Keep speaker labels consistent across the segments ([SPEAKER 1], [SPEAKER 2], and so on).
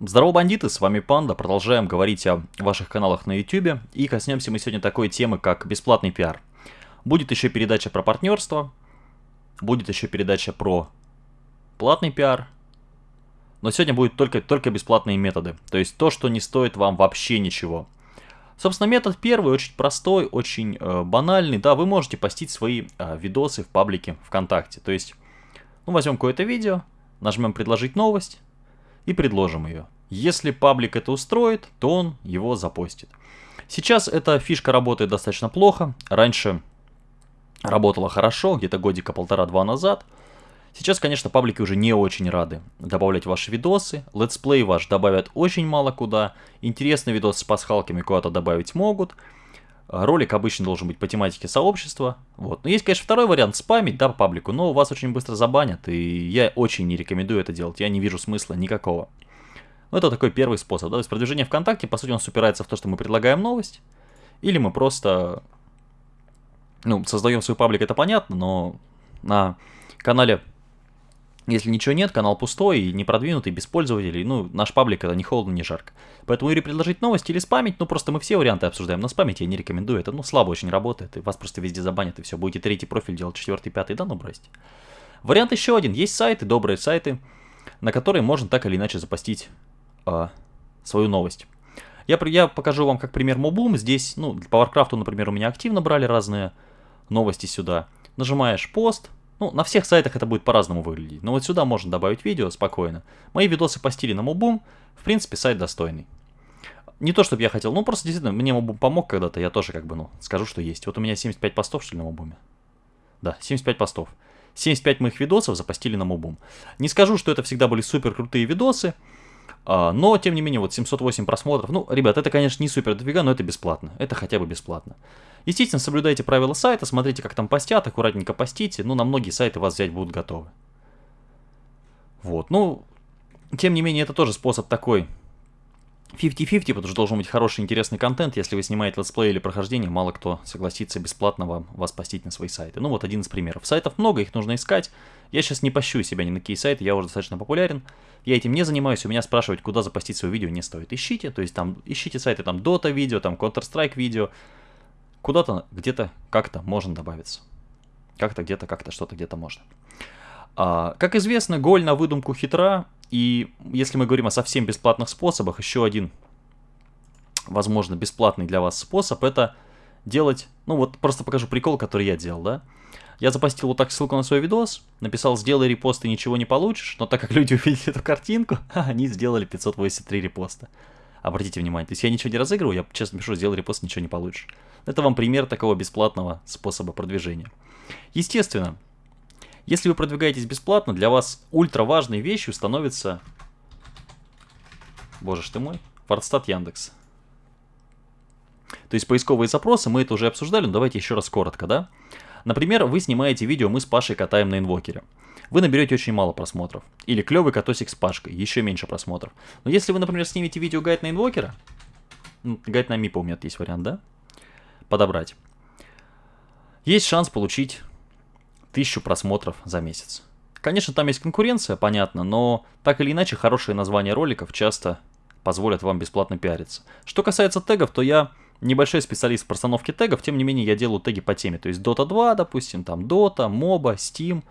[SPEAKER 1] Здорово, бандиты, с вами Панда. Продолжаем говорить о ваших каналах на YouTube. И коснемся мы сегодня такой темы, как бесплатный пиар. Будет еще передача про партнерство, будет еще передача про платный пиар. Но сегодня будет только, только бесплатные методы. То есть то, что не стоит вам вообще ничего. Собственно, метод первый очень простой, очень э, банальный. Да, вы можете постить свои э, видосы в паблике ВКонтакте. То есть, ну, возьмем какое-то видео, нажмем «Предложить новость» и предложим ее. Если паблик это устроит, то он его запостит. Сейчас эта фишка работает достаточно плохо. Раньше работала хорошо, где-то годика полтора-два назад. Сейчас, конечно, паблики уже не очень рады добавлять ваши видосы. Летсплей ваш добавят очень мало куда. Интересный видос с пасхалками куда-то добавить могут. Ролик обычно должен быть по тематике сообщества. Вот. Но есть, конечно, второй вариант спамить, да, по паблику, но вас очень быстро забанят, и я очень не рекомендую это делать. Я не вижу смысла никакого. Ну, это такой первый способ, да, то есть продвижение ВКонтакте, по сути, он упирается в то, что мы предлагаем новость, или мы просто, ну, создаем свой паблик, это понятно, но на канале, если ничего нет, канал пустой и не продвинутый, без пользователей, ну, наш паблик это не холодно, не жарко. Поэтому или предложить новость, или спамить, ну, просто мы все варианты обсуждаем, но спамить я не рекомендую, это, ну, слабо очень работает, и вас просто везде забанят, и все, будете третий профиль делать, четвертый, пятый, да, ну, бросьте. Вариант еще один, есть сайты, добрые сайты, на которые можно так или иначе запостить э, свою новость. Я, я покажу вам как пример Мобум. Здесь, ну, по Warcraft, например, у меня активно брали разные новости сюда. Нажимаешь пост. Ну, на всех сайтах это будет по-разному выглядеть. Но вот сюда можно добавить видео спокойно. Мои видосы постили на Мобум. В принципе, сайт достойный. Не то, чтобы я хотел, ну просто действительно, мне Мобум помог когда-то, я тоже как бы, ну, скажу, что есть. Вот у меня 75 постов, что ли, на Мобуме? Да, 75 постов. 75 моих видосов запостили на Мобум. Не скажу, что это всегда были супер крутые видосы, а, но, тем не менее, вот 708 просмотров. Ну, ребят, это, конечно, не супер дофига, но это бесплатно. Это хотя бы бесплатно. Естественно, соблюдайте правила сайта, смотрите, как там постят, аккуратненько постите. Ну, на многие сайты вас взять будут готовы. Вот, ну, тем не менее, это тоже способ такой 50-50, потому что должен быть хороший интересный контент. Если вы снимаете летсплей или прохождение, мало кто согласится бесплатно вам вас постить на свои сайты. Ну вот один из примеров. Сайтов много, их нужно искать. Я сейчас не пощу себя ни на какие сайты, я уже достаточно популярен. Я этим не занимаюсь, у меня спрашивать, куда запостить свое видео не стоит. Ищите, то есть там ищите сайты, там Dota видео, там Counter-Strike видео. Куда-то, где-то, как-то можно добавиться. Как-то, где-то, как-то, что-то где-то можно. А, как известно, голь на выдумку хитра, и если мы говорим о совсем бесплатных способах, еще один, возможно, бесплатный для вас способ, это делать, ну вот просто покажу прикол, который я делал, да. Я запостил вот так ссылку на свой видос, написал «сделай репост и ничего не получишь», но так как люди увидели эту картинку, они сделали 583 репоста. Обратите внимание, то есть я ничего не разыгрываю, я честно пишу «сделай репост, ничего не получишь». Это вам пример такого бесплатного способа продвижения. Естественно, если вы продвигаетесь бесплатно, для вас ультра важной вещью становится... Боже ж ты мой. Фордстат Яндекс. То есть поисковые запросы, мы это уже обсуждали, но давайте еще раз коротко, да? Например, вы снимаете видео «Мы с Пашей катаем на инвокере». Вы наберете очень мало просмотров. Или «Клевый катосик с Пашкой», еще меньше просмотров. Но если вы, например, снимете видео «Гайд на инвокера», ну, гайд на МИПа у меня есть вариант, да? Подобрать. Есть шанс получить тысячу просмотров за месяц. Конечно, там есть конкуренция, понятно, но так или иначе хорошие названия роликов часто позволят вам бесплатно пиариться. Что касается тегов, то я небольшой специалист в постановке тегов, тем не менее я делаю теги по теме. То есть Dota 2, допустим, там Dota, MOBA, Steam.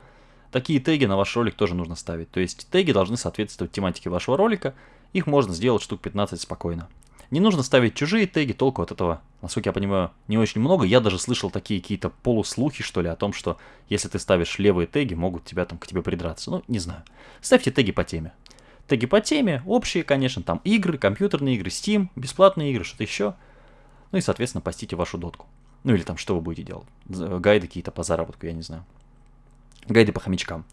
[SPEAKER 1] Такие теги на ваш ролик тоже нужно ставить. То есть теги должны соответствовать тематике вашего ролика. Их можно сделать штук 15 спокойно. Не нужно ставить чужие теги, толку от этого, насколько я понимаю, не очень много. Я даже слышал такие какие-то полуслухи, что ли, о том, что если ты ставишь левые теги, могут тебя там к тебе придраться. Ну, не знаю. Ставьте теги по теме. Теги по теме, общие, конечно, там игры, компьютерные игры, Steam, бесплатные игры, что-то еще. Ну и, соответственно, постите вашу дотку. Ну или там, что вы будете делать. Гайды какие-то по заработку, я не знаю. Гайды по хомячкам.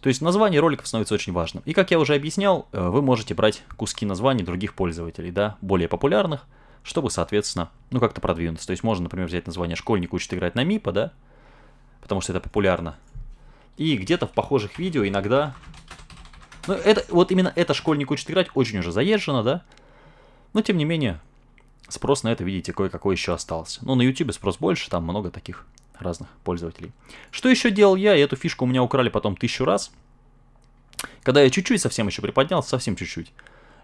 [SPEAKER 1] То есть название роликов становится очень важным. И как я уже объяснял, э, вы можете брать куски названий других пользователей, да, более популярных, чтобы, соответственно, ну как-то продвинуться. То есть можно, например, взять название «Школьник учит играть на МИПа», да, потому что это популярно. И где-то в похожих видео иногда... Ну, это, вот именно это «Школьник учит играть» очень уже заезжено, да, но тем не менее, спрос на это, видите, кое-какой еще остался. Ну, на YouTube спрос больше, там много таких разных пользователей. Что еще делал я? И эту фишку у меня украли потом тысячу раз. Когда я чуть-чуть совсем еще приподнялся, совсем чуть-чуть.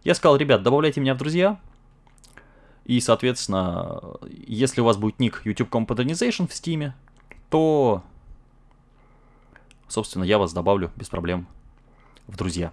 [SPEAKER 1] Я сказал, ребят, добавляйте меня в друзья. И, соответственно, если у вас будет ник YouTube Compodernization в Steam, то, собственно, я вас добавлю без проблем в друзья.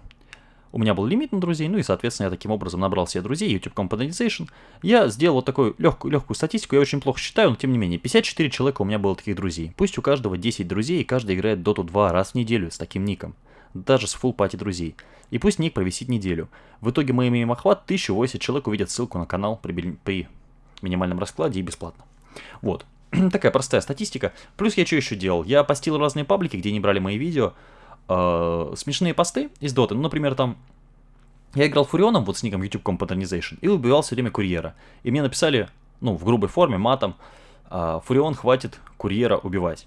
[SPEAKER 1] У меня был лимит на друзей, ну и, соответственно, я таким образом набрал себе друзей, YouTube Compodernization. Я сделал вот такую легкую, легкую статистику, я очень плохо считаю, но тем не менее, 54 человека у меня было таких друзей. Пусть у каждого 10 друзей, и каждый играет Dota 2 раз в неделю с таким ником. Даже с full пати друзей. И пусть ник провисит неделю. В итоге мы имеем охват 1080 человек увидят ссылку на канал при, при минимальном раскладе и бесплатно. Вот. Такая простая статистика. Плюс я что еще делал? Я постил разные паблики, где не брали мои видео э, смешные посты из доты. Ну, например, там я играл Фурионом, вот с ником YouTube Compodernization, и убивал все время курьера. И мне написали, ну, в грубой форме, матом, э, Фурион, хватит курьера убивать.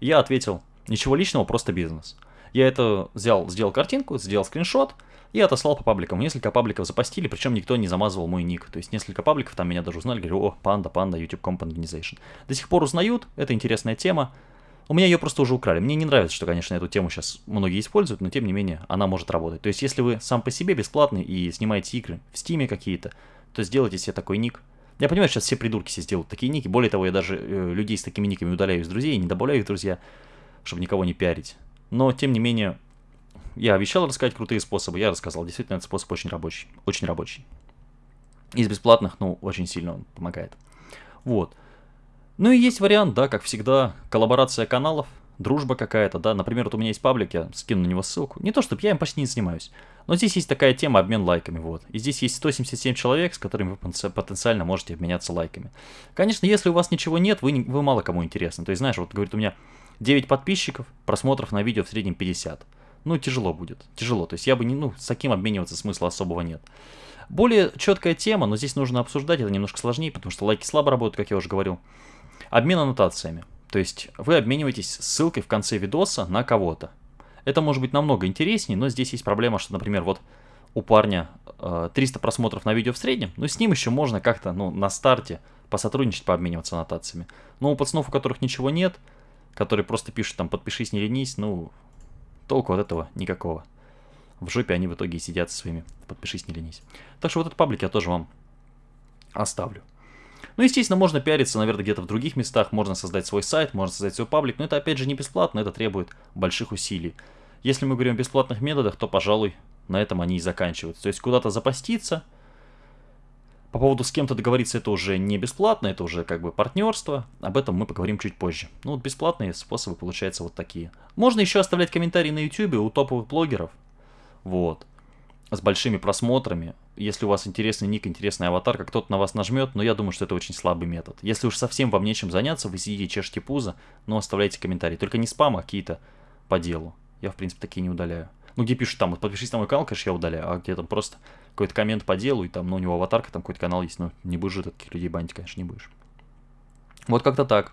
[SPEAKER 1] Я ответил, ничего личного, просто бизнес. Я это взял, сделал картинку, сделал скриншот и отослал по пабликам. Несколько пабликов запостили, причем никто не замазывал мой ник. То есть несколько пабликов там меня даже узнали, говорю, о, панда, панда, YouTube Compodernization. До сих пор узнают, это интересная тема. У меня ее просто уже украли. Мне не нравится, что, конечно, эту тему сейчас многие используют, но тем не менее она может работать. То есть, если вы сам по себе бесплатный и снимаете игры в стиме какие-то, то сделайте себе такой ник. Я понимаю, сейчас все придурки себе сделают такие ники. Более того, я даже э, людей с такими никами удаляю из друзей и не добавляю их друзья, чтобы никого не пиарить. Но, тем не менее, я обещал рассказать крутые способы, я рассказал. Действительно, этот способ очень рабочий. Очень рабочий. Из бесплатных, ну, очень сильно он помогает. Вот. Ну и есть вариант, да, как всегда, коллаборация каналов, дружба какая-то, да. Например, вот у меня есть паблик, я скину на него ссылку. Не то, чтобы я им почти не занимаюсь. Но здесь есть такая тема обмен лайками, вот. И здесь есть 177 человек, с которыми вы потенциально можете обменяться лайками. Конечно, если у вас ничего нет, вы, не, вы мало кому интересны. То есть, знаешь, вот говорит, у меня 9 подписчиков, просмотров на видео в среднем 50. Ну, тяжело будет, тяжело. То есть я бы не, ну, с таким обмениваться смысла особого нет. Более четкая тема, но здесь нужно обсуждать, это немножко сложнее, потому что лайки слабо работают, как я уже говорил. Обмен аннотациями. То есть вы обмениваетесь ссылкой в конце видоса на кого-то. Это может быть намного интереснее, но здесь есть проблема, что, например, вот у парня э, 300 просмотров на видео в среднем, но с ним еще можно как-то, ну, на старте посотрудничать, пообмениваться аннотациями. Но у пацанов, у которых ничего нет, которые просто пишут там «подпишись, не ленись», ну, толку от этого никакого. В жопе они в итоге сидят со своими «подпишись, не ленись». Так что вот этот паблик я тоже вам оставлю. Ну, естественно, можно пиариться, наверное, где-то в других местах, можно создать свой сайт, можно создать свой паблик, но это, опять же, не бесплатно, это требует больших усилий. Если мы говорим о бесплатных методах, то, пожалуй, на этом они и заканчиваются. То есть куда-то запаститься, по поводу с кем-то договориться, это уже не бесплатно, это уже как бы партнерство. Об этом мы поговорим чуть позже. Ну вот бесплатные способы получаются вот такие. Можно еще оставлять комментарии на YouTube у топовых блогеров. Вот. С большими просмотрами. Если у вас интересный ник, интересный аватар, как кто-то на вас нажмет, но я думаю, что это очень слабый метод. Если уж совсем вам нечем заняться, вы сидите, чешете пузо, но оставляйте комментарии. Только не спам, а какие-то по делу. Я, в принципе, такие не удаляю. Ну, где пишут там, подпишись на мой канал, конечно, я удаляю, а где там просто какой-то коммент по делу, и там, ну, у него аватарка, там какой-то канал есть, ну, не будешь же таких людей банить, конечно, не будешь. Вот как-то так.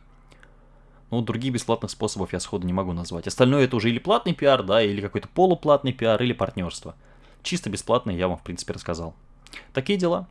[SPEAKER 1] Ну, других бесплатных способов я сходу не могу назвать. Остальное это уже или платный пиар, да, или какой-то полуплатный пиар, или партнерство. Чисто бесплатный я вам, в принципе, рассказал. Такие дела.